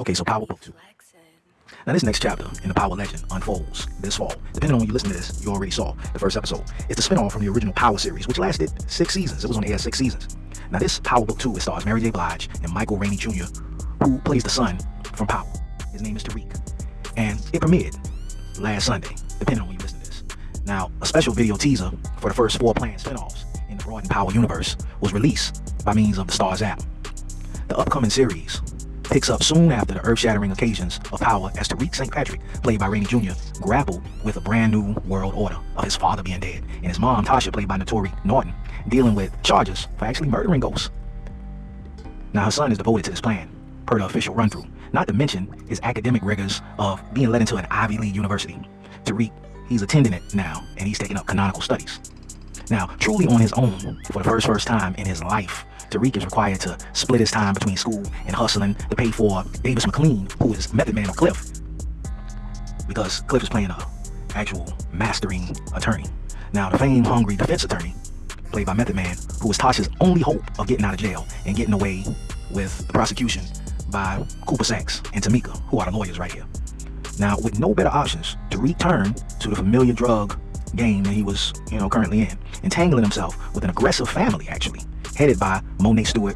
Okay, so Power Book 2. Now this next chapter in the Power Legend unfolds this fall. Depending on when you listen to this, you already saw the first episode. It's the spinoff from the original Power series, which lasted six seasons. It was on air six seasons. Now this Power Book 2, it stars Mary J. Blige and Michael Rainey Jr., who plays the son from Power. His name is Tariq. And it premiered last Sunday, depending on when you listen to this. Now, a special video teaser for the first four planned spinoffs in the Broadened Power universe was released by means of the Stars app. The upcoming series picks up soon after the earth-shattering occasions of power as Tariq St. Patrick, played by Rainey Jr., grappled with a brand new world order of his father being dead, and his mom, Tasha, played by Naturi Naughton, dealing with charges for actually murdering ghosts. Now her son is devoted to this plan, per the official run-through, not to mention his academic rigors of being led into an Ivy League university. Tariq, he's attending it now, and he's taking up canonical studies. Now, truly on his own, for the first first time in his life, Tariq is required to split his time between school and hustling to pay for Davis McLean, who is Method Man of Cliff. Because Cliff is playing a actual mastering attorney. Now, the fame-hungry defense attorney, played by Method Man, who is Tasha's only hope of getting out of jail and getting away with the prosecution by Cooper Saxe and Tamika, who are the lawyers right here. Now, with no better options, to return to the familiar drug game that he was, you know, currently in, entangling himself with an aggressive family, actually, headed by Monet Stewart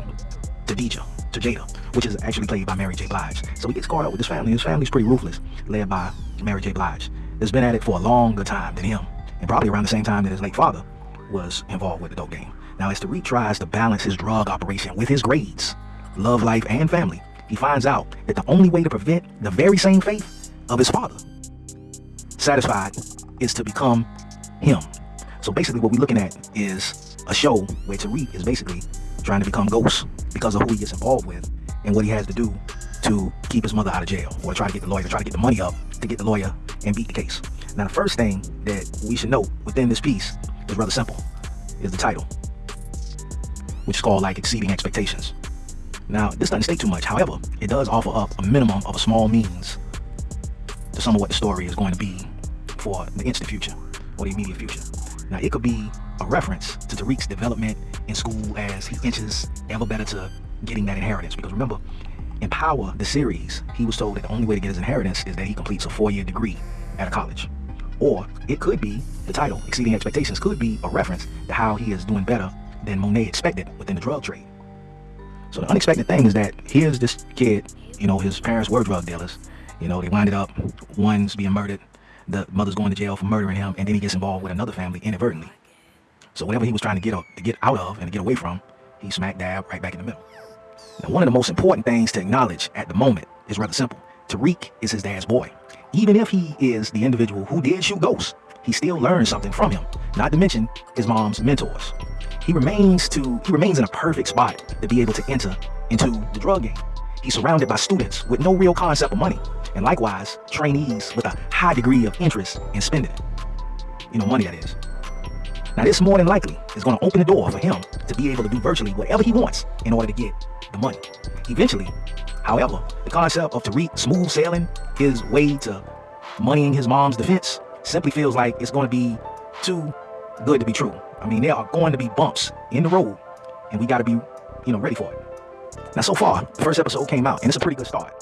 to Deja, to Jada, which is actually played by Mary J. Blige. So he gets caught up with his family. His family's pretty ruthless, led by Mary J. Blige. That's been at it for a longer time than him, and probably around the same time that his late father was involved with the dope game. Now, as Tariq tries to balance his drug operation with his grades, love life, and family, he finds out that the only way to prevent the very same fate of his father satisfied is to become him. So basically what we're looking at is a show where Tariq is basically trying to become Ghost because of who he gets involved with and what he has to do to keep his mother out of jail or try to get the lawyer, try to get the money up to get the lawyer and beat the case. Now the first thing that we should note within this piece is rather simple, is the title, which is called like Exceeding Expectations. Now, this doesn't state too much. However, it does offer up a minimum of a small means to some of what the story is going to be for the instant future or the immediate future. Now, it could be a reference to Tariq's development in school as he inches ever better to getting that inheritance. Because remember, in Power, the series, he was told that the only way to get his inheritance is that he completes a four-year degree at a college. Or it could be, the title, Exceeding Expectations, could be a reference to how he is doing better than Monet expected within the drug trade. So the unexpected thing is that here's this kid, you know, his parents were drug dealers. You know, they winded up, one's being murdered, the mother's going to jail for murdering him, and then he gets involved with another family inadvertently. So whatever he was trying to get up, to get out of and to get away from, he smack dab right back in the middle. Now, one of the most important things to acknowledge at the moment is rather simple. Tariq is his dad's boy. Even if he is the individual who did shoot ghosts, he still learned something from him, not to mention his mom's mentors he remains to he remains in a perfect spot to be able to enter into the drug game. He's surrounded by students with no real concept of money, and likewise trainees with a high degree of interest in spending it. You know, money that is. Now this more than likely is going to open the door for him to be able to do virtually whatever he wants in order to get the money. Eventually, however, the concept of Tariq smooth sailing his way to moneying his mom's defense simply feels like it's going to be too good to be true. I mean, there are going to be bumps in the road, and we got to be, you know, ready for it. Now, so far, the first episode came out, and it's a pretty good start.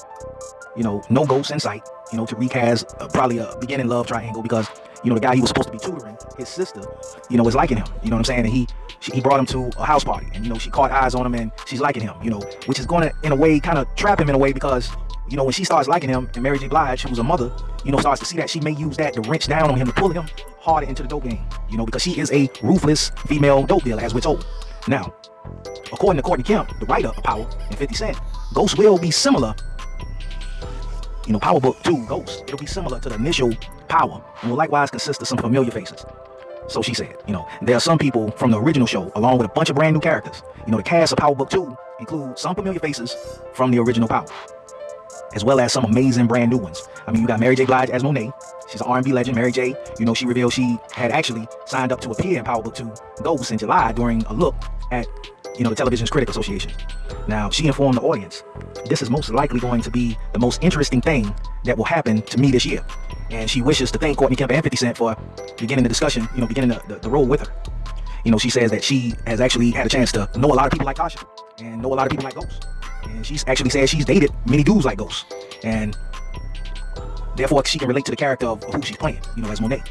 You know, no ghosts in sight. You know, Tariq has uh, probably a beginning love triangle because, you know, the guy he was supposed to be tutoring, his sister, you know, is liking him. You know what I'm saying? And he she, he brought him to a house party, and, you know, she caught eyes on him, and she's liking him, you know, which is going to, in a way, kind of trap him in a way because you know, when she starts liking him, and Mary J. Blige, who's a mother, you know, starts to see that, she may use that to wrench down on him to pull him harder into the dope game, you know, because she is a ruthless female dope dealer, as we're told. Now, according to Courtney Kemp, the writer of Power and 50 Cent, Ghost will be similar, you know, Power Book 2, Ghost, it'll be similar to the initial Power, and will likewise consist of some familiar faces. So she said, you know, there are some people from the original show, along with a bunch of brand new characters. You know, the cast of Power Book 2 include some familiar faces from the original Power as well as some amazing brand new ones. I mean, you got Mary J. Blige as Monet. She's an R&B legend. Mary J. You know, she revealed she had actually signed up to appear in Power Book 2 Ghosts in July during a look at, you know, the Television's Critic Association. Now, she informed the audience, this is most likely going to be the most interesting thing that will happen to me this year. And she wishes to thank Courtney Kemp and 50 Cent for beginning the discussion, you know, beginning the, the, the role with her. You know, she says that she has actually had a chance to know a lot of people like Tasha and know a lot of people like Ghost. And she's actually said she's dated many dudes like Ghost. And therefore she can relate to the character of who she's playing, you know, as Monet.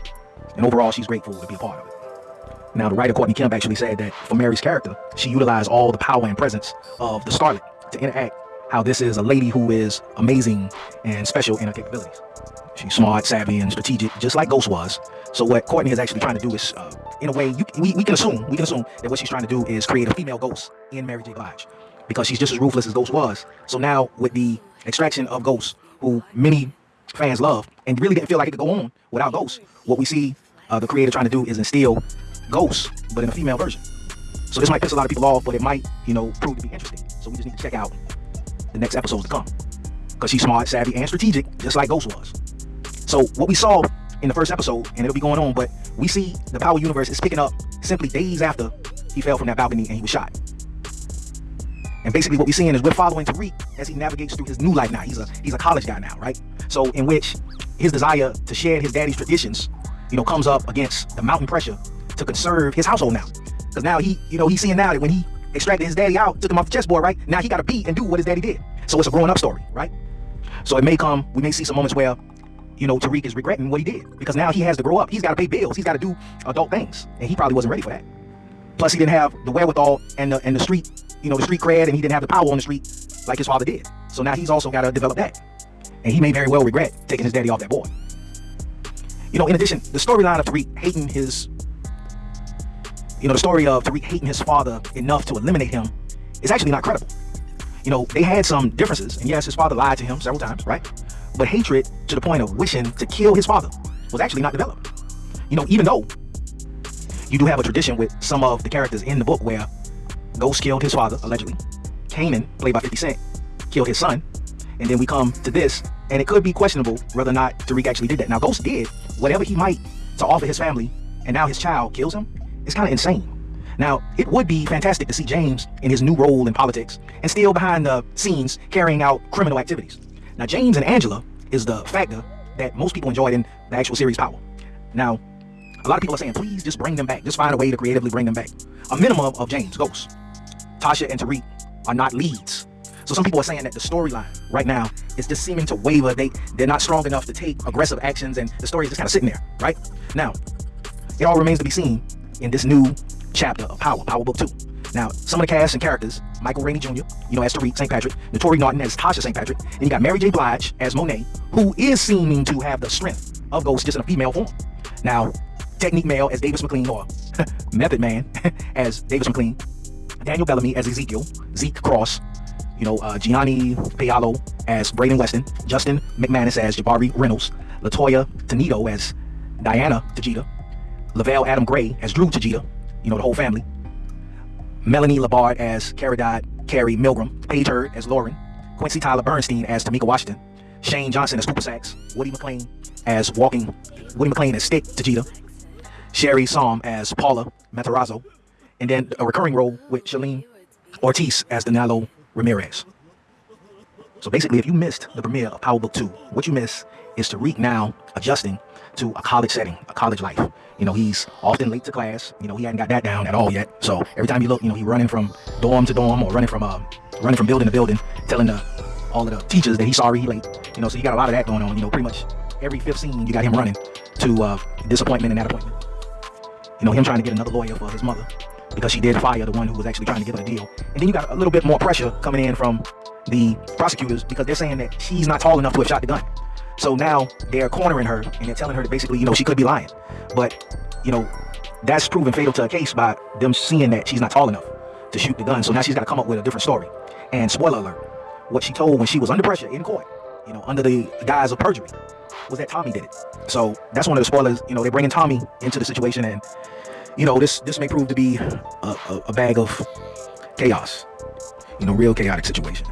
And overall, she's grateful to be a part of it. Now, the writer Courtney Kemp actually said that for Mary's character, she utilized all the power and presence of the Scarlet to interact how this is a lady who is amazing and special in her capabilities. She's smart, savvy, and strategic, just like Ghost was. So what Courtney is actually trying to do is, uh, in a way, you, we, we can assume, we can assume that what she's trying to do is create a female Ghost in Mary J. Blige. Because she's just as ruthless as Ghost was. So now, with the extraction of Ghost, who many fans love, and really didn't feel like it could go on without Ghost, what we see uh, the creator trying to do is instill Ghost, but in a female version. So this might piss a lot of people off, but it might, you know, prove to be interesting. So we just need to check out the next episodes to come. Because she's smart, savvy, and strategic, just like Ghost was. So what we saw in the first episode, and it'll be going on, but we see the Power Universe is picking up simply days after he fell from that balcony and he was shot. And basically what we're seeing is we're following Tariq as he navigates through his new life now. He's a he's a college guy now, right? So in which his desire to share his daddy's traditions, you know, comes up against the mountain pressure to conserve his household now. Because now he, you know, he's seeing now that when he extracted his daddy out, took him off the chessboard, right? Now he got to be and do what his daddy did. So it's a growing up story, right? So it may come, we may see some moments where, you know, Tariq is regretting what he did because now he has to grow up. He's got to pay bills. He's got to do adult things. And he probably wasn't ready for that. Plus he didn't have the wherewithal and the, and the street, you know, the street cred and he didn't have the power on the street like his father did. So now he's also got to develop that. And he may very well regret taking his daddy off that board. You know, in addition, the storyline of Tariq hating his you know, the story of Tariq hating his father enough to eliminate him is actually not credible. You know, they had some differences, and yes, his father lied to him several times, right? But hatred to the point of wishing to kill his father was actually not developed. You know, even though you do have a tradition with some of the characters in the book where Ghost killed his father, allegedly. Kanan, played by 50 Cent, killed his son. And then we come to this, and it could be questionable whether or not Tariq actually did that. Now, Ghost did whatever he might to offer his family, and now his child kills him. It's kind of insane. Now, it would be fantastic to see James in his new role in politics and still behind the scenes carrying out criminal activities. Now, James and Angela is the factor that most people enjoyed in the actual series Power. Now, a lot of people are saying, please just bring them back. Just find a way to creatively bring them back. A minimum of James, Ghost, Tasha, and Tariq are not leads. So some people are saying that the storyline right now is just seeming to waver. They, they're not strong enough to take aggressive actions and the story is just kind of sitting there, right? Now, it all remains to be seen in this new chapter of Power, Power Book 2. Now, some of the cast and characters, Michael Rainey Jr., you know, as Tariq St. Patrick, Naturi Naughton as Tasha St. Patrick, and you got Mary J. Blige as Monet, who is seeming to have the strength of Ghost just in a female form. Now, Technique Male as Davis McLean, or Method Man as Davis McLean, Daniel Bellomy as Ezekiel, Zeke Cross, you know, uh, Gianni Paolo as Braden Weston, Justin McManus as Jabari Reynolds, LaToya Tonodeo as Diana Tejada, Lovell Adams-Gray as Dru Tejada, you know, the whole family. Melanie Liburd as Caridad Carrie Milgram, Paige Hurd as Lauren, Quincy Tyler Bernstine as Tamika Washington, Shane Johnson as Cooper Saxe. Woody McClain as Walking, Woody McClain as Stick Tajita, Sherri Saum as Paula Matarazzo, and then a recurring role with Shalim Ortiz as Danilo Ramirez. So basically, if you missed the premiere of Power Book 2, what you miss is Tariq now adjusting to a college setting, a college life. You know, he's often late to class. You know, he hadn't got that down at all yet. So every time you look, you know, he's running from dorm to dorm or running from uh, running from building to building, telling the all of the teachers that he's sorry he late. You know, so you got a lot of that going on. You know, pretty much every fifth scene you got him running to uh, disappointment and that appointment. You know, him trying to get another lawyer for his mother because she did fire the one who was actually trying to give her a deal. And then you got a little bit more pressure coming in from the prosecutors because they're saying that she's not tall enough to have shot the gun. So now they're cornering her and they're telling her that basically, you know, she could be lying. But, you know, that's proven fatal to a case by them seeing that she's not tall enough to shoot the gun. So now she's got to come up with a different story. And spoiler alert, what she told when she was under pressure in court, you know, under the guise of perjury, was that Tommy did it. So that's one of the spoilers. You know, they're bringing Tommy into the situation, and you know, this this may prove to be a, a, a bag of chaos. You know, real chaotic situation.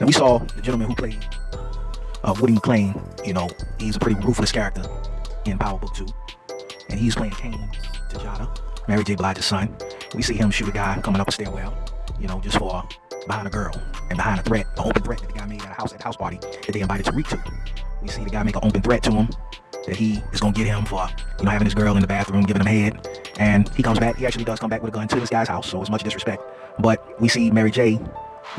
And we saw the gentleman who played uh, Woody McClain, you know, he's a pretty ruthless character in Power Book 2. And he's playing Cane Tejada, Mary J. Blige's son. We see him shoot a guy coming up a stairwell, you know, just for behind a girl and behind a threat, an open threat that the guy made at a house at house party that they invited Tariq to. We see the guy make an open threat to him that he is gonna get him for, you know, having his girl in the bathroom, giving him head. And he comes back, he actually does come back with a gun to this guy's house, so it's much disrespect. But we see Mary J,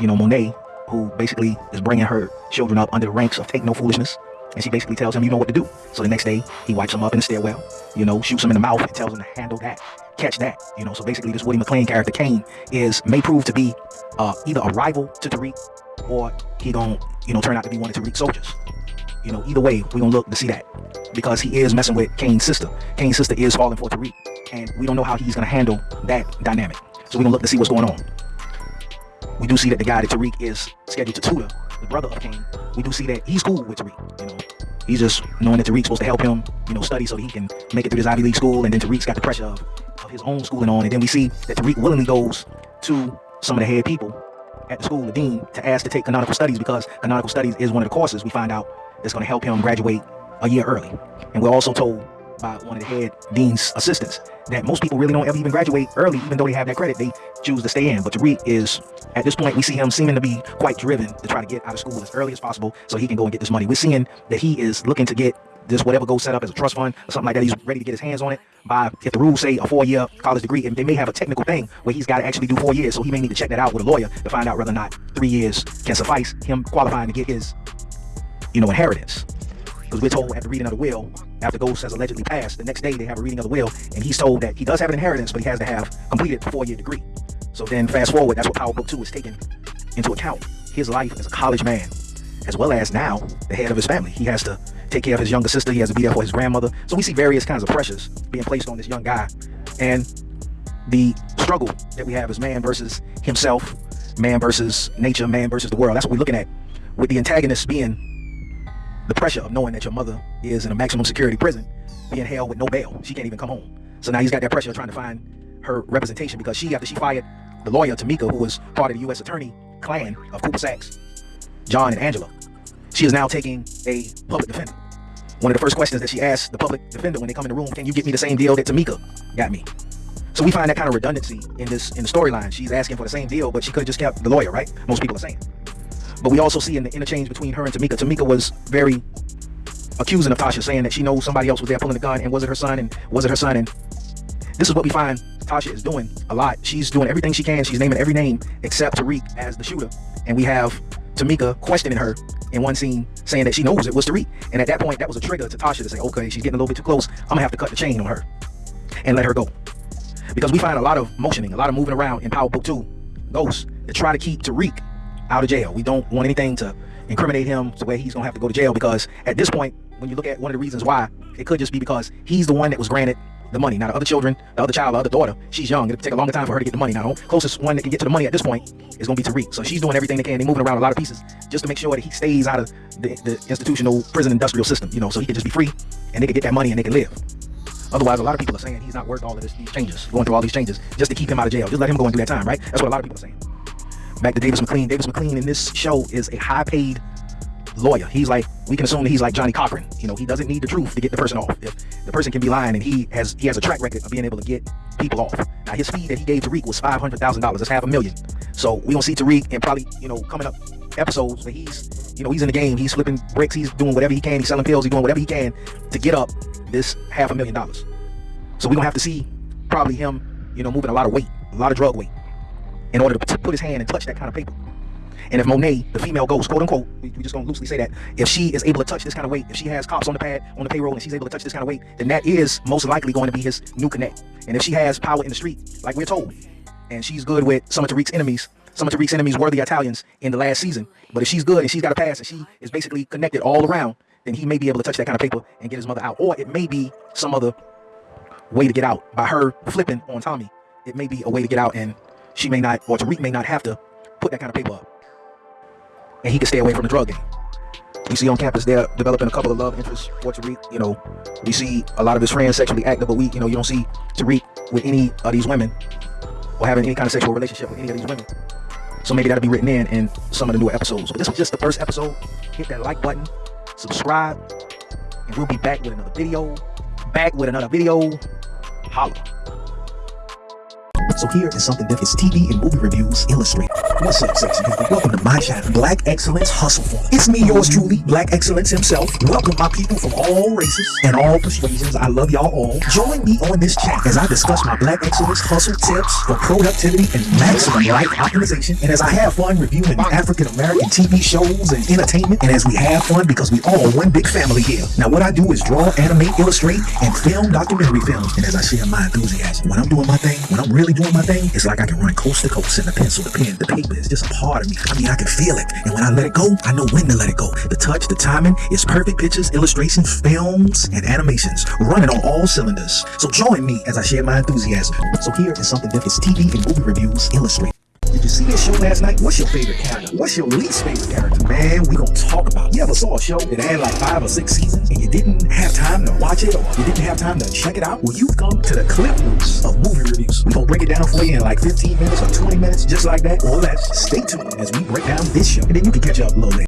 you know, Monet, who basically is bringing her children up under the ranks of take no foolishness. And she basically tells him, you know what to do. So the next day, he wipes him up in the stairwell, you know, shoots him in the mouth and tells him to handle that, catch that, you know. So basically, this Woody McClain character, Kane, is may prove to be uh, either a rival to Tariq or he gonna, you know, turn out to be one of Tariq's soldiers. You know, either way, we gonna look to see that because he is messing with Kane's sister. Kane's sister is falling for Tariq, and we don't know how he's gonna handle that dynamic. So we're gonna look to see what's going on. We do see that the guy that Tariq is scheduled to tutor, the brother of Kane, we do see that he's cool with Tariq. You know, he's just knowing that Tariq's supposed to help him, you know, study so he can make it through this Ivy League school, and then Tariq's got the pressure of, of his own schooling on, and then we see that Tariq willingly goes to some of the head people at the school, the dean, to ask to take canonical studies because canonical studies is one of the courses we find out that's going to help him graduate a year early. And we're also told by one of the head dean's assistants that most people really don't ever even graduate early, even though they have that credit, they choose to stay in. But Tariq is, at this point, we see him seeming to be quite driven to try to get out of school as early as possible so he can go and get this money. We're seeing that he is looking to get this whatever goes set up as a trust fund or something like that. He's ready to get his hands on it by, if the rules say a four-year college degree, and they may have a technical thing where he's got to actually do four years, so he may need to check that out with a lawyer to find out whether or not three years can suffice him qualifying to get his, you know, inheritance. Because we're told the reading of the will, after Ghost has allegedly passed, the next day they have a reading of the will, and he's told that he does have an inheritance, but he has to have completed a four-year degree. So then fast forward, that's what Power Book 2 is taking into account. His life as a college man, as well as now the head of his family. He has to take care of his younger sister. He has to be there for his grandmother. So we see various kinds of pressures being placed on this young guy. And the struggle that we have is man versus himself, man versus nature, man versus the world. That's what we're looking at with the antagonist being the pressure of knowing that your mother is in a maximum security prison, being held with no bail. She can't even come home. So now he's got that pressure of trying to find her representation because she, after she fired the lawyer, Tamika, who was part of the U.S. attorney clan of Cooper Saxe, John and Angela, she is now taking a public defender. One of the first questions that she asked the public defender when they come in the room, can you get me the same deal that Tamika got me? So we find that kind of redundancy in this in the storyline. She's asking for the same deal, but she could have just kept the lawyer, right? Most people are saying. But we also see in the interchange between her and Tamika, Tamika was very accusing of Tasha, saying that she knows somebody else was there pulling the gun and was it her son and was it her son? And this is what we find Tasha is doing a lot. She's doing everything she can. She's naming every name except Tariq as the shooter. And we have Tamika questioning her in one scene saying that she knows it was Tariq. And at that point, that was a trigger to Tasha to say, okay, she's getting a little bit too close. I'm gonna have to cut the chain on her and let her go. Because we find a lot of motioning, a lot of moving around in Power Book 2, Ghosts, to try to keep Tariq out of jail. We don't want anything to incriminate him to where he's gonna have to go to jail because at this point, when you look at one of the reasons why, it could just be because he's the one that was granted the money. Now the other children, the other child, the other daughter, she's young. It'll take a longer time for her to get the money. Now the closest one that can get to the money at this point is gonna be Tariq. So she's doing everything they can. They're moving around a lot of pieces just to make sure that he stays out of the, the institutional prison industrial system, you know, so he can just be free and they can get that money and they can live. Otherwise, a lot of people are saying he's not worth all of this, these changes, going through all these changes, just to keep him out of jail. Just let him go and do that time, right? That's what a lot of people are saying back to Davis McLean. Davis McLean in this show is a high paid lawyer. He's like, we can assume that he's like Johnnie Cochran. You know, he doesn't need the truth to get the person off. If the person can be lying and he has he has a track record of being able to get people off. Now his fee that he gave Tariq was five hundred thousand dollars. That's half a million. So we don't see Tariq and probably, you know, coming up episodes where he's, you know, he's in the game, he's flipping bricks, he's doing whatever he can, he's selling pills, he's doing whatever he can to get up this half a million dollars. So we don't have to see probably him, you know, moving a lot of weight, a lot of drug weight in order to put his hand and touch that kind of paper. And if Monet, the female ghost, quote unquote, we, we just gonna loosely say that, if she is able to touch this kind of weight, if she has cops on the pad, on the payroll, and she's able to touch this kind of weight, then that is most likely going to be his new connect. And if she has power in the street, like we're told, and she's good with some of Tariq's enemies, some of Tariq's enemies were the Italians in the last season. But if she's good and she's got a pass and she is basically connected all around, then he may be able to touch that kind of paper and get his mother out. Or it may be some other way to get out by her flipping on Tommy. It may be a way to get out and she may not, or Tariq may not have to put that kind of paper up. And he can stay away from the drug game. We see on campus they're developing a couple of love interests for Tariq. You know, we see a lot of his friends sexually active, but we, you know, you don't see Tariq with any of these women or having any kind of sexual relationship with any of these women. So maybe that'll be written in in some of the newer episodes. But this was just the first episode. Hit that like button, subscribe, and we'll be back with another video. Back with another video. Holla. So here is something different. It's TV and movie reviews illustrated. What's up, sexy people? Welcome to my channel, Black Excellence Hustle Form. It's me, yours truly, Black Excellence himself. Welcome my people from all races and all persuasions. I love y'all all. Join me on this channel as I discuss my Black Excellence hustle tips for productivity and maximum life optimization. And as I have fun reviewing African American TV shows and entertainment, and as we have fun because we all one big family here. Now, what I do is draw, animate, illustrate, and film documentary films. And as I share my enthusiasm, when I'm doing my thing, when I'm really doing my thing, it's like I can run coast to coast and the pencil, the pen, the paper is just a part of me. I mean, I can feel it. And when I let it go, I know when to let it go. The touch, the timing is perfect pictures, illustrations, films, and animations running on all cylinders. So join me as I share my enthusiasm. So here is something different. It's TV and movie reviews illustrated. Did you see this show last night? What's your favorite character? What's your least favorite character? Man, we gonna talk about it. You ever saw a show that had like five or six seasons and you didn't have time to watch it or you didn't have time to check it out? Well, you've come to the clip notes of movie reviews. We gonna break it down for you in like 15 minutes or 20 minutes, just like that, or less. Stay tuned as we break down this show, and then you can catch up a little later.